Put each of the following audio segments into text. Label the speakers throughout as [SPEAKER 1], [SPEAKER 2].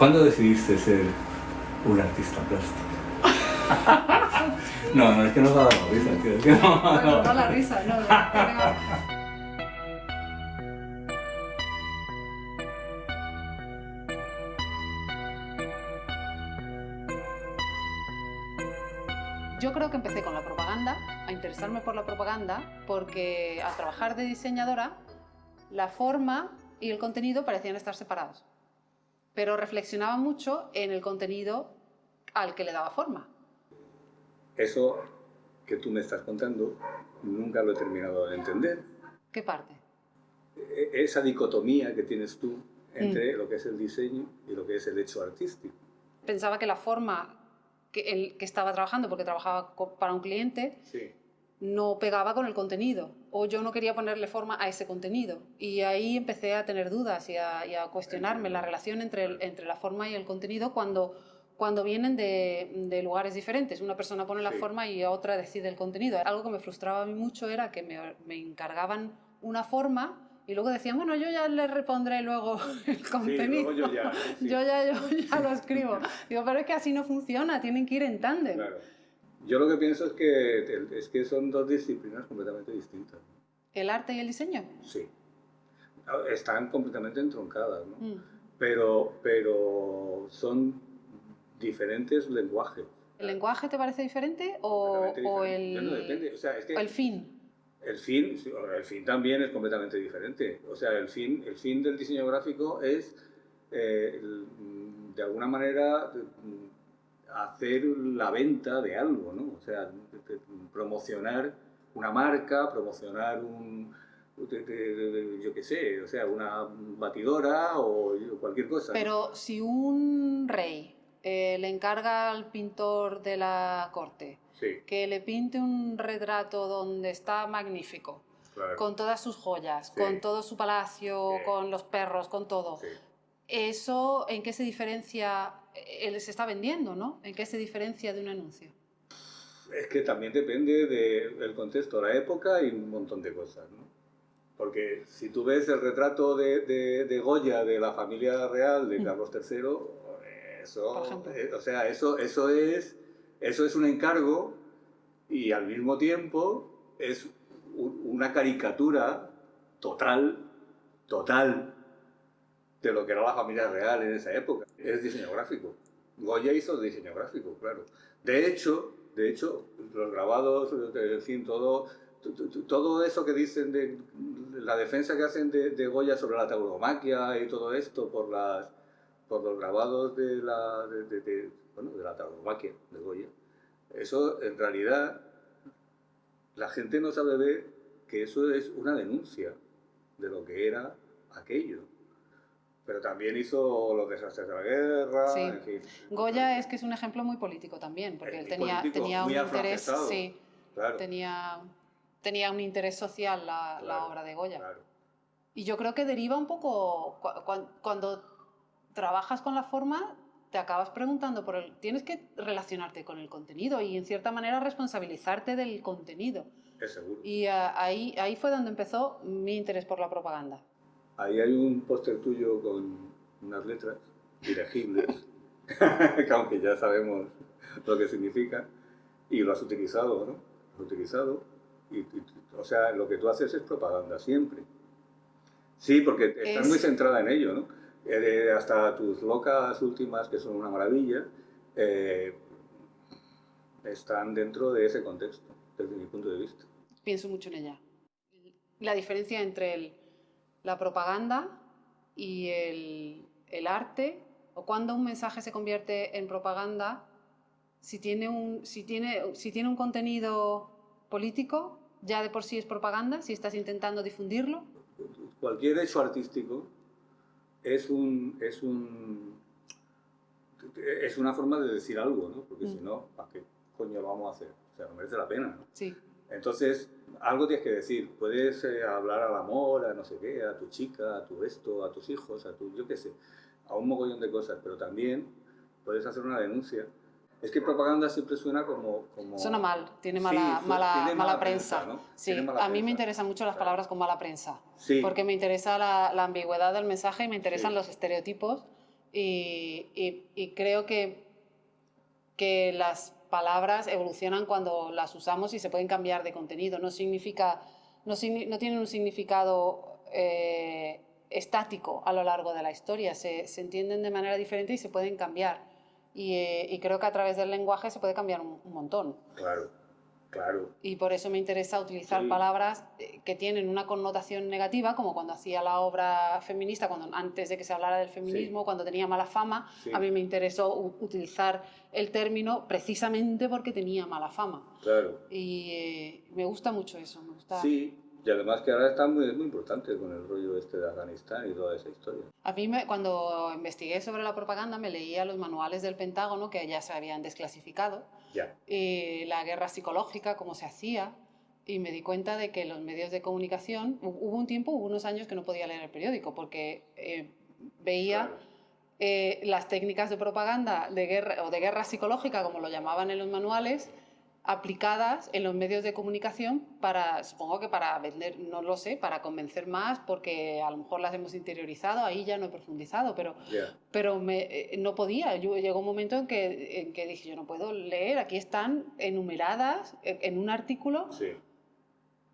[SPEAKER 1] ¿Cuándo decidiste ser un artista plástico? no, no, es que no va a dar la risa, tío. Es que no,
[SPEAKER 2] Bueno,
[SPEAKER 1] no.
[SPEAKER 2] da la risa, no, no, no. Yo creo que empecé con la propaganda, a interesarme por la propaganda, porque al trabajar de diseñadora, la forma y el contenido parecían estar separados. Pero reflexionaba mucho en el contenido al que le daba forma.
[SPEAKER 1] Eso que tú me estás contando nunca lo he terminado de entender.
[SPEAKER 2] ¿Qué parte?
[SPEAKER 1] E- Esa dicotomía que tienes tú entre lo que es el diseño y lo que es el hecho artístico.
[SPEAKER 2] Pensaba que la forma que, el, que estaba trabajando, porque trabajaba para un cliente,
[SPEAKER 1] Sí.
[SPEAKER 2] No pegaba con el contenido o yo no quería ponerle forma a ese contenido. Y ahí empecé a tener dudas y a, y a cuestionarme la relación entre, el- entre la forma y el contenido cuando, cuando vienen de, de lugares diferentes. Una persona pone la
[SPEAKER 1] Sí.
[SPEAKER 2] forma y otra decide el contenido. Algo que me frustraba a mí mucho era que me, me encargaban una forma y luego decían, bueno, yo ya le repondré luego el contenido.
[SPEAKER 1] luego yo ya, sí.
[SPEAKER 2] Yo ya, yo ya lo escribo. Digo, pero es que así no funciona, tienen que ir en tándem.
[SPEAKER 1] Claro. Yo lo que pienso es que, es que son dos disciplinas completamente distintas.
[SPEAKER 2] ¿El arte y el diseño?
[SPEAKER 1] Sí. Están completamente entroncadas, ¿no?
[SPEAKER 2] Mm.
[SPEAKER 1] Pero, pero son diferentes lenguajes.
[SPEAKER 2] ¿El lenguaje te parece diferente o,
[SPEAKER 1] completamente
[SPEAKER 2] o el,
[SPEAKER 1] Bueno, depende. O sea, es que
[SPEAKER 2] o el fin?
[SPEAKER 1] el fin, el fin también es completamente diferente. O sea, el fin, el fin del diseño gráfico es, eh, de alguna manera, hacer la venta de algo, ¿no? O sea, de- de- promocionar una marca, promocionar un, de- yo qué sé, o sea, una batidora o cualquier cosa.
[SPEAKER 2] Pero si un rey eh, le encarga al pintor de la corte
[SPEAKER 1] Sí,
[SPEAKER 2] que le pinte un retrato donde está magnífico,
[SPEAKER 1] claro.
[SPEAKER 2] con todas sus joyas,
[SPEAKER 1] Sí.
[SPEAKER 2] con todo su palacio,
[SPEAKER 1] Sí.
[SPEAKER 2] con los perros, con todo. ¿eso en qué se diferencia? Eh, Él se está vendiendo, ¿no? ¿En qué se diferencia de un anuncio?
[SPEAKER 1] Es que también depende del contexto, la época y un montón de cosas, ¿no? Porque si tú ves el retrato de, de- de Goya de la familia real de
[SPEAKER 2] Mm.
[SPEAKER 1] Carlos III, eso, eh, o sea, eso, eso, es, eso es un encargo y al mismo tiempo es una caricatura total, total de lo que era la familia real en esa época. Es diseño gráfico. Goya hizo diseño gráfico, claro. De hecho, de hecho, los grabados, en fin, todo, todo eso que dicen de la defensa que hacen de, de Goya sobre la tauromaquia y todo esto por las por los grabados de la de, de- de- bueno, de la tauromaquia de Goya. Eso en realidad la gente no sabe ver que eso es una denuncia de lo que era aquello. Pero también hizo los desastres de la guerra,
[SPEAKER 2] Sí.
[SPEAKER 1] en fin.
[SPEAKER 2] Goya es que es un ejemplo muy político también, porque
[SPEAKER 1] Es
[SPEAKER 2] él tenía, tenía un interés, sí,
[SPEAKER 1] Claro,
[SPEAKER 2] tenía, tenía un interés social la, la
[SPEAKER 1] Claro,
[SPEAKER 2] obra de Goya.
[SPEAKER 1] claro.
[SPEAKER 2] Y yo creo que deriva un poco, cua- cua- cuando trabajas con la forma, te acabas preguntando por el... Tienes que relacionarte con el contenido y en cierta manera responsabilizarte del contenido.
[SPEAKER 1] Es seguro.
[SPEAKER 2] Y ah, ahí, ahí fue donde empezó mi interés por la propaganda.
[SPEAKER 1] Ahí hay un póster tuyo con unas letras ilegibles, que aunque ya sabemos lo que significa, y lo has utilizado, ¿no? Lo has utilizado, y, y- o sea, lo que tú haces es propaganda siempre. Sí, porque estás
[SPEAKER 2] Es-
[SPEAKER 1] muy centrada en ello, ¿no? Eh, hasta tus locas últimas, que son una maravilla, eh, están dentro de ese contexto, desde mi punto de vista.
[SPEAKER 2] Pienso mucho en ella. La diferencia entre el- la propaganda y el, el arte, o cuando un mensaje se convierte en propaganda, si tiene un, si tiene, si tiene un contenido político, ya de por sí es propaganda, si estás intentando difundirlo.
[SPEAKER 1] cualquier hecho artístico es un es un es una forma de decir algo, ¿no? Porque si
[SPEAKER 2] Mm.
[SPEAKER 1] no, ¿para qué coño lo vamos a hacer? O sea, no merece la pena, ¿no?
[SPEAKER 2] Sí.
[SPEAKER 1] Entonces, algo tienes que decir. Puedes eh, hablar al amor, a no sé qué, a tu chica, a tu esto, a tus hijos, a tu, yo qué sé, a un mogollón de cosas, pero también puedes hacer una denuncia. Es que propaganda siempre suena como... como
[SPEAKER 2] Suena mal, tiene
[SPEAKER 1] Sí,
[SPEAKER 2] mala,
[SPEAKER 1] su-
[SPEAKER 2] mala,
[SPEAKER 1] tiene
[SPEAKER 2] mala
[SPEAKER 1] mala
[SPEAKER 2] prensa.
[SPEAKER 1] prensa, ¿no?
[SPEAKER 2] Sí,
[SPEAKER 1] mala
[SPEAKER 2] a mí me
[SPEAKER 1] prensa.
[SPEAKER 2] interesan mucho las palabras con mala prensa.
[SPEAKER 1] Sí,
[SPEAKER 2] porque me interesa la, la ambigüedad del mensaje y me interesan
[SPEAKER 1] Sí.
[SPEAKER 2] los estereotipos Y, y, creo que, que las palabras evolucionan cuando las usamos y se pueden cambiar de contenido. No, significa, no, tienen un significado eh, estático a lo largo de la historia. Se, entienden de manera diferente y se pueden cambiar. Y, eh, y, creo que a través del lenguaje se puede cambiar un, un montón.
[SPEAKER 1] Claro. Claro.
[SPEAKER 2] Y por eso me interesa utilizar palabras eh, que tienen una connotación negativa, como cuando hacía la obra feminista, cuando antes de que se hablara del feminismo, cuando tenía mala fama, a mí me interesó utilizar el término precisamente porque tenía mala fama.
[SPEAKER 1] Claro.
[SPEAKER 2] Y eh, me gusta mucho eso. Me gusta...
[SPEAKER 1] Sí, y además que ahora está muy, muy importante con el rollo este de Afganistán y toda esa historia.
[SPEAKER 2] A mí me, cuando investigué sobre la propaganda me leía los manuales del Pentágono que ya se habían desclasificado.
[SPEAKER 1] Ya.
[SPEAKER 2] Y la guerra psicológica, cómo se hacía. Y me di cuenta de que los medios de comunicación, hubo un tiempo, hubo unos años que no podía leer el periódico porque eh, veía eh, las técnicas de propaganda de guerra, o de guerra psicológica, como lo llamaban en los manuales, aplicadas en los medios de comunicación para, supongo que para vender, no lo sé, para convencer más, porque a lo mejor las hemos interiorizado, ahí ya no he profundizado, pero, pero me, eh, no podía. Yo, llegó un momento en que, en que dije, yo no puedo leer, aquí están enumeradas en un artículo.
[SPEAKER 1] Sí.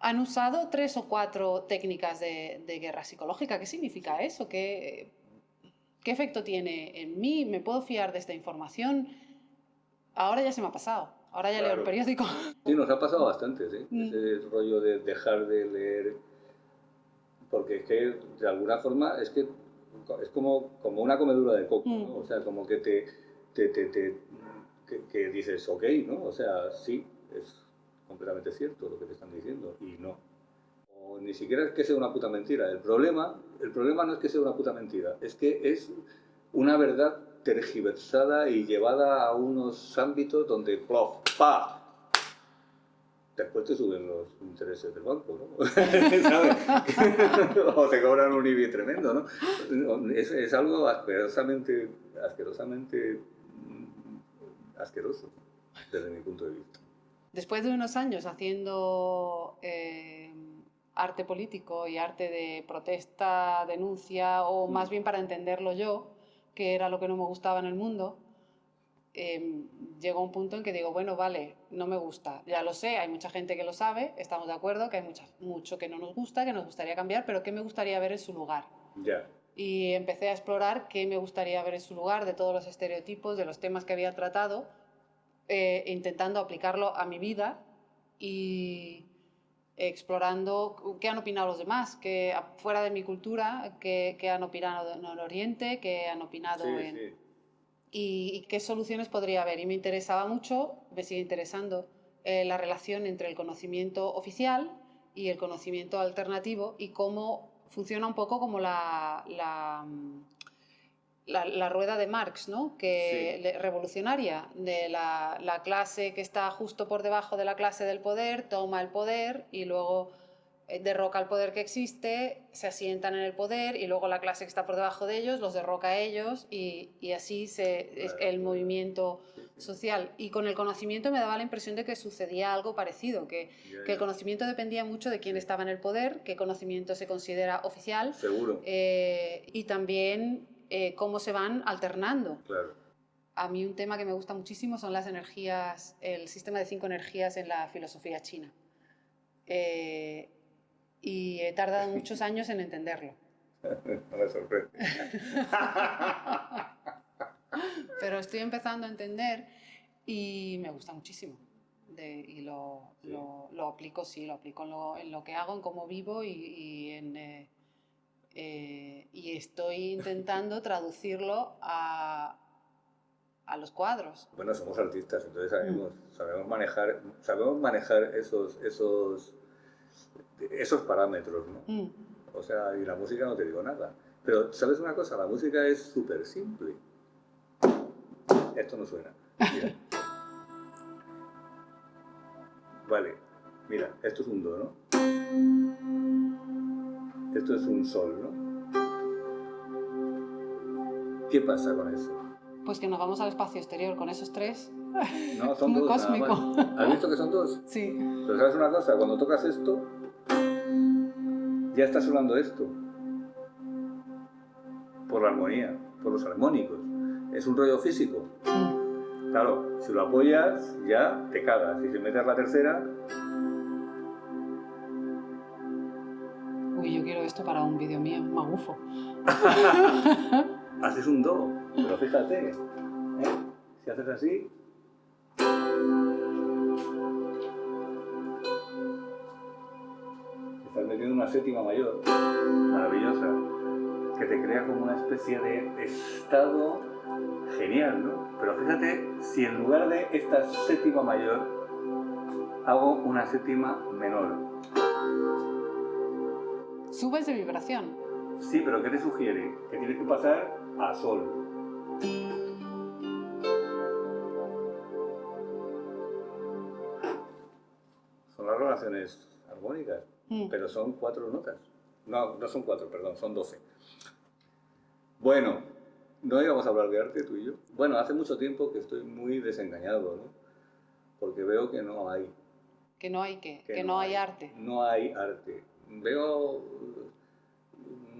[SPEAKER 2] Han usado tres o cuatro técnicas de, de guerra psicológica. ¿Qué significa eso? ¿Qué, ¿Qué efecto tiene en mí? ¿Me puedo fiar de esta información? Ahora ya se me ha pasado. Ahora ya leo el periódico.
[SPEAKER 1] Sí, nos ha pasado bastante, ¿sí? Mm. Ese rollo de dejar de leer, porque es que de alguna forma es que es como, como una comedura de coco, ¿no? Mm. O sea, como que te, te, te, te que, dices, ok, ¿no? O sea, sí, es completamente cierto lo que te están diciendo, y no. O ni siquiera es que sea una puta mentira. El problema, el problema no es que sea una puta mentira, es que es una verdad tergiversada y llevada a unos ámbitos donde, plof, pa, después te suben los intereses del banco, ¿no? ¿Sabes? o te cobran un IBI tremendo, ¿no? Es, es algo asquerosamente, asquerosamente asqueroso, desde mi punto de vista.
[SPEAKER 2] Después de unos años haciendo eh, arte político y arte de protesta, denuncia, o más bien para entenderlo yo, que era lo que no me gustaba en el mundo, eh, llegó un punto en que digo, bueno, vale, no me gusta, ya lo sé, hay mucha gente que lo sabe, estamos de acuerdo, que hay mucha, mucho que no nos gusta, que nos gustaría cambiar, pero ¿qué me gustaría ver en su lugar?
[SPEAKER 1] Ya.
[SPEAKER 2] Y empecé a explorar qué me gustaría ver en su lugar, de todos los estereotipos, de los temas que había tratado, eh, intentando aplicarlo a mi vida y explorando qué han opinado los demás, que fuera de mi cultura, qué, han opinado en el Oriente, qué han opinado en... Y, qué soluciones podría haber. Y me interesaba mucho, me sigue interesando, eh, la relación entre el conocimiento oficial y el conocimiento alternativo y cómo funciona un poco como la, la la, rueda de Marx, ¿no? que, revolucionaria, de la, la, clase que está justo por debajo de la clase del poder, toma el poder y luego eh, derroca el poder que existe, se asientan en el poder y luego la clase que está por debajo de ellos los derroca a ellos y, y así se, es el movimiento social. Y con el conocimiento me daba la impresión de que sucedía algo parecido, que, que el conocimiento dependía mucho de quién estaba en el poder, qué conocimiento se considera oficial.
[SPEAKER 1] Seguro.
[SPEAKER 2] Eh, y también eh, cómo se van alternando.
[SPEAKER 1] Claro.
[SPEAKER 2] A mí un tema que me gusta muchísimo son las energías, el sistema de cinco energías en la filosofía china. Eh, y he tardado muchos años en entenderlo.
[SPEAKER 1] No me sorprende.
[SPEAKER 2] Pero estoy empezando a entender y me gusta muchísimo. y lo, lo, aplico, sí, lo aplico en lo, en lo, que hago, en cómo vivo y, y en, eh, eh, y estoy intentando traducirlo a, a, los cuadros.
[SPEAKER 1] Bueno, somos artistas, entonces sabemos, mm. sabemos manejar, sabemos manejar esos, esos, esos parámetros, ¿no? Mm. O sea, y la música no te digo nada. Pero, ¿sabes una cosa? La música es súper simple. Esto no suena. Mira. Vale, mira, esto es un do, ¿no? Esto es un sol, ¿no? ¿Qué pasa con eso?
[SPEAKER 2] Pues que nos vamos al espacio exterior con esos tres.
[SPEAKER 1] No, son Muy dos. cósmico. ¿Has visto que son dos?
[SPEAKER 2] Sí.
[SPEAKER 1] Pero sabes una cosa, cuando tocas esto, ya está sonando esto. Por la armonía, por los armónicos. Es un rollo físico. Claro, si lo apoyas, ya te cagas. Y si metes la tercera...
[SPEAKER 2] esto para un vídeo mío, magufo.
[SPEAKER 1] haces un do, pero fíjate, ¿eh? si haces así... Estás metiendo una séptima mayor, maravillosa, que te crea como una especie de estado genial, ¿no? Pero fíjate, si en lugar de esta séptima mayor, hago una séptima menor.
[SPEAKER 2] Subes de vibración.
[SPEAKER 1] Sí, pero ¿qué te sugiere? Que tienes que pasar a sol. Son las relaciones armónicas, mm. pero son cuatro notas. No, no son cuatro, perdón, son doce. Bueno, no íbamos a hablar de arte tú y yo. Bueno, hace mucho tiempo que estoy muy desengañado, ¿no? Porque veo que no hay.
[SPEAKER 2] ¿Que no hay qué? Que, no, hay arte.
[SPEAKER 1] No hay arte. Veo,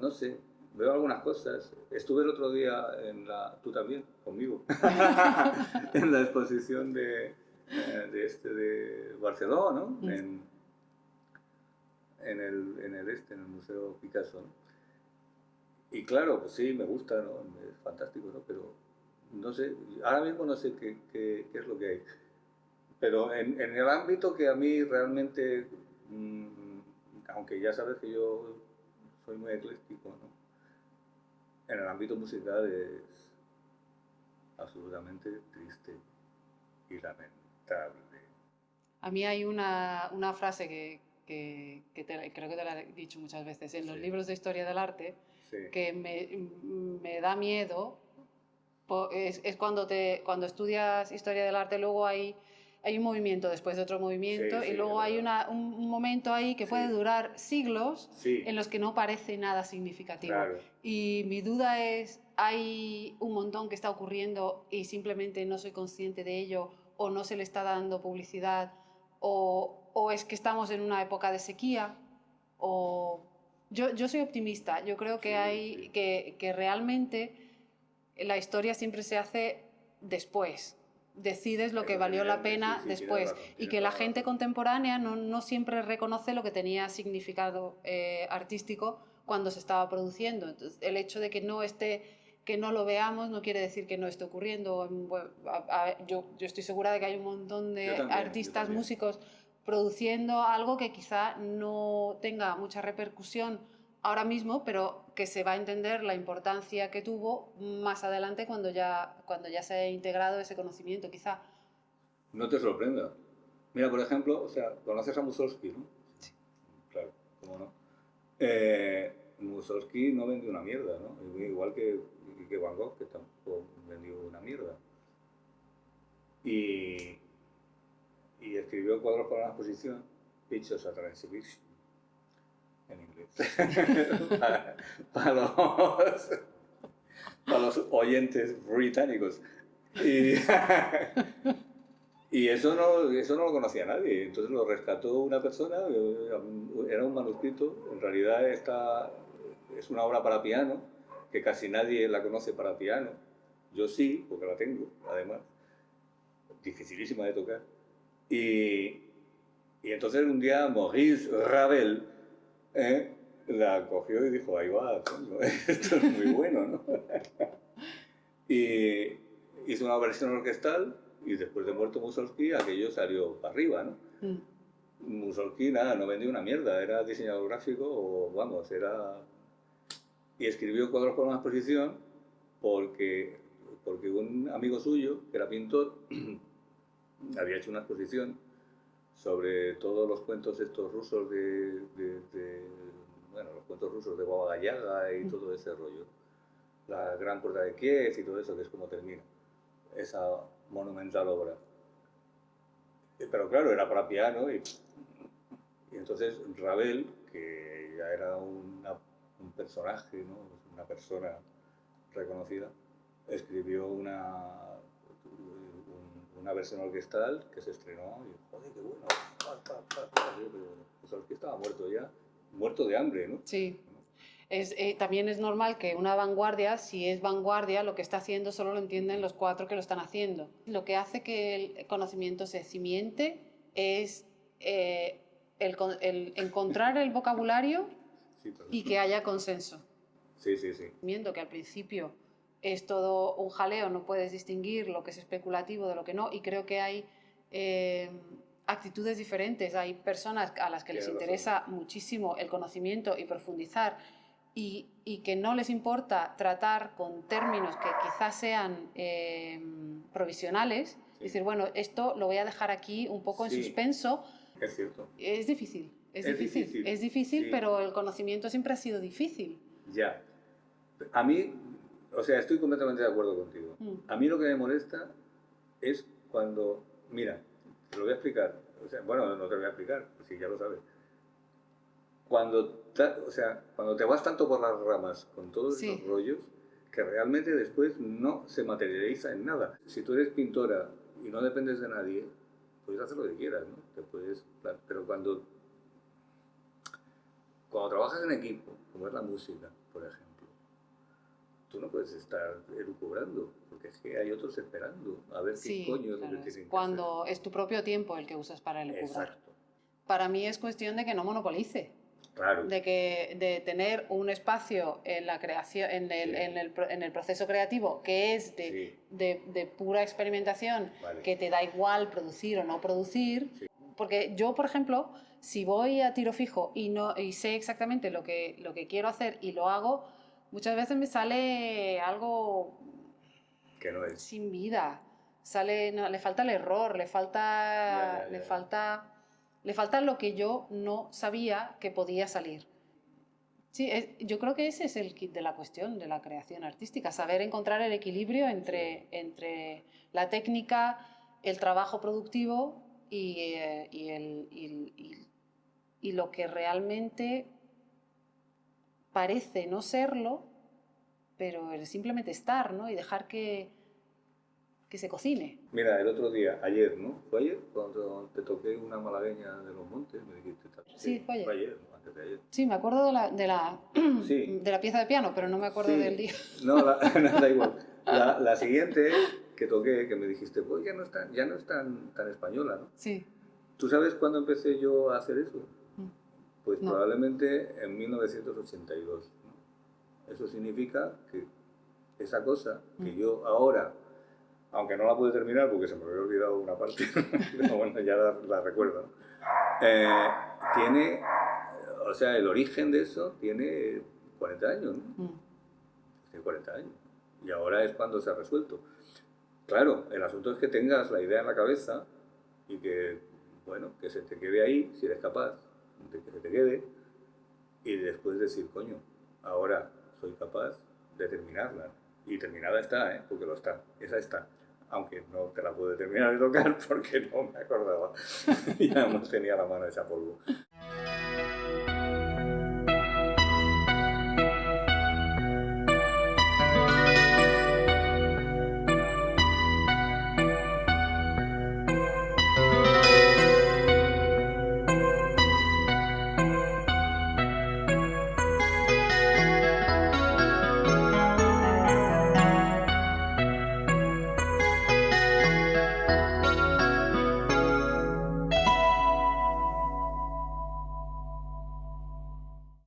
[SPEAKER 1] no sé, veo algunas cosas. Estuve el otro día en la, tú también, conmigo, en la exposición de, eh, de, este, de Barcelona, ¿no? Mm. En, en, el, en el este, en el Museo Picasso, ¿no? Y claro, pues sí, me gusta, ¿no? Es fantástico, ¿no? Pero no sé, ahora mismo no sé qué, qué, qué es lo que hay. Pero en, en, el ámbito que a mí realmente, mm, aunque ya sabes que yo soy muy ecléctico, ¿no? en el ámbito musical es absolutamente triste y lamentable.
[SPEAKER 2] A mí hay una, una frase que, que, creo que te la he dicho muchas veces en los libros de historia del arte, que me, me, da miedo. Es, es, cuando, te, cuando estudias historia del arte, luego hay hay un movimiento después de otro movimiento y luego hay una, un, momento ahí que puede durar siglos en los que no parece nada significativo. Y mi duda es, ¿hay un montón que está ocurriendo y simplemente no soy consciente de ello o no se le está dando publicidad o, o es que estamos en una época de sequía o... Yo, yo soy optimista, yo creo que, hay, que, que realmente la historia siempre se hace después, decides lo que valió la pena después y que la gente contemporánea no, no, siempre reconoce lo que tenía significado eh, artístico cuando se estaba produciendo. Entonces, el hecho de que no esté que no lo veamos no quiere decir que no esté ocurriendo. yo, yo, estoy segura de que hay un montón de artistas, músicos produciendo algo que quizá no tenga mucha repercusión ahora mismo, pero que se va a entender la importancia que tuvo más adelante cuando ya, cuando ya se ha integrado ese conocimiento, quizá.
[SPEAKER 1] No te sorprenda. Mira, por ejemplo, o sea, conoces a Mussorgsky, ¿no? Sí. Claro, cómo no. Eh, Mussorgsky no vendió una mierda, ¿no? Igual que, que Van Gogh, que tampoco vendió una mierda. Y, y escribió cuadros para una exposición, Pictures at an Exhibition en inglés. para, los, para, los, oyentes británicos. Y, y, eso, no, eso no lo conocía nadie. Entonces lo rescató una persona, era un manuscrito, en realidad esta es una obra para piano, que casi nadie la conoce para piano. Yo sí, porque la tengo, además. Dificilísima de tocar. Y, y entonces un día Maurice Ravel, ¿eh? la cogió y dijo, ahí va, esto es muy bueno, ¿no? y hizo una versión orquestal y después de muerto Mussorgsky aquello salió para arriba, ¿no? Mm. Mussorgsky nada, no vendió una mierda, era diseñador gráfico o vamos, era... Y escribió cuadros con una exposición porque, porque un amigo suyo, que era pintor, había hecho una exposición sobre todos los cuentos estos rusos de, bueno, los cuentos rusos de Baba Yaga y mm. todo ese rollo. La Gran Puerta de Kiev y todo eso, que es como termina esa monumental obra. Eh, pero claro, era para piano y, y entonces Ravel, que ya era un personaje, ¿no? una persona reconocida, escribió una una versión orquestal que se estrenó y, joder, qué bueno, pa, pa, pa, pa. Pues que estaba muerto ya, muerto de hambre, ¿no?
[SPEAKER 2] Sí. Es, eh, también es normal que una vanguardia, si es vanguardia, lo que está haciendo solo lo entienden los cuatro que lo están haciendo. Lo que hace que el conocimiento se cimiente es eh, el, el encontrar el vocabulario
[SPEAKER 1] Sí,
[SPEAKER 2] y que haya consenso.
[SPEAKER 1] Sí, sí, sí.
[SPEAKER 2] Viendo que al principio es todo un jaleo, no puedes distinguir lo que es especulativo de lo que no, y creo que hay eh, actitudes diferentes. Hay personas a las que les interesa muchísimo el conocimiento y profundizar, y, y que no les importa tratar con términos que quizás sean eh, provisionales.
[SPEAKER 1] Sí.
[SPEAKER 2] Decir, bueno, esto lo voy a dejar aquí un poco en suspenso.
[SPEAKER 1] Es cierto.
[SPEAKER 2] Es difícil, es,
[SPEAKER 1] Es
[SPEAKER 2] difícil,
[SPEAKER 1] difícil,
[SPEAKER 2] es difícil,
[SPEAKER 1] sí.
[SPEAKER 2] pero el conocimiento siempre ha sido difícil.
[SPEAKER 1] Ya. A mí, o sea, estoy completamente de acuerdo contigo.
[SPEAKER 2] Mm.
[SPEAKER 1] A mí lo que me molesta es cuando, mira, te lo voy a explicar. O sea, bueno, no te lo voy a explicar, si ya lo sabes. Cuando, o sea, cuando te vas tanto por las ramas con todos
[SPEAKER 2] Sí.
[SPEAKER 1] esos rollos, que realmente después no se materializa en nada. Si tú eres pintora y no dependes de nadie, puedes hacer lo que quieras, ¿no? Te puedes, pero cuando cuando trabajas en equipo, como es la música, por ejemplo, tú no puedes estar elucubrando, porque es que hay otros esperando a ver
[SPEAKER 2] Sí,
[SPEAKER 1] qué coño es lo que tienen que
[SPEAKER 2] cuando es tu propio tiempo el que usas para
[SPEAKER 1] hacer.
[SPEAKER 2] elucubrar.
[SPEAKER 1] Exacto.
[SPEAKER 2] Para mí es cuestión de que no monopolice,
[SPEAKER 1] Claro.
[SPEAKER 2] de que de tener un espacio en la creación, en el,
[SPEAKER 1] Sí.
[SPEAKER 2] en el, en el proceso creativo que es de,
[SPEAKER 1] Sí,
[SPEAKER 2] de- de pura experimentación,
[SPEAKER 1] vale.
[SPEAKER 2] que te da igual producir o no producir. Porque yo, por ejemplo, si voy a tiro fijo y, no, y sé exactamente lo que, lo que quiero hacer y lo hago, muchas veces me sale algo
[SPEAKER 1] Que no es.
[SPEAKER 2] sin vida. Sale, no, le falta el error, le falta,
[SPEAKER 1] Ya, ya,
[SPEAKER 2] le falta, le falta lo que yo no sabía que podía salir. Sí, es- yo creo que ese es el kit de la cuestión de la creación artística, saber encontrar el equilibrio entre, entre la técnica, el trabajo productivo y, eh, y el- y lo que realmente parece no serlo, pero el simplemente estar, ¿no? Y dejar que, que se cocine.
[SPEAKER 1] Mira, el otro día, ayer, ¿no? ¿Fue ayer? Cuando te toqué una malagueña de los montes, me dijiste.
[SPEAKER 2] Sí, fue ayer.
[SPEAKER 1] Fue ayer, ¿no? antes de ayer.
[SPEAKER 2] Sí, me acuerdo de la, de la,
[SPEAKER 1] Sí.
[SPEAKER 2] de la pieza de piano, pero no me acuerdo
[SPEAKER 1] Sí.
[SPEAKER 2] del día.
[SPEAKER 1] No, la, no, da igual. La, la siguiente que toqué, que me dijiste, pues ya no es tan, ya no es tan, tan española, ¿no?
[SPEAKER 2] Sí.
[SPEAKER 1] ¿Tú sabes cuándo empecé yo a hacer eso?
[SPEAKER 2] Mm.
[SPEAKER 1] Pues
[SPEAKER 2] No.
[SPEAKER 1] probablemente en 1982. Eso significa que esa cosa que
[SPEAKER 2] Mm.
[SPEAKER 1] yo ahora, aunque no la pude terminar porque se me había olvidado una parte, pero bueno, ya la, la recuerdo, ¿no? Eh, tiene, o sea, el origen de eso tiene 40 años, ¿no?
[SPEAKER 2] Mm.
[SPEAKER 1] Tiene 40 años. Y ahora es cuando se ha resuelto. Claro, el asunto es que tengas la idea en la cabeza y que, bueno, que se te quede ahí, si eres capaz de que se te quede, y después decir, coño, ahora soy capaz de terminarla. Y terminada está, ¿eh? porque lo está, esa está. Aunque no te la pude terminar de tocar porque no me acordaba. ya no tenía la mano esa polvo.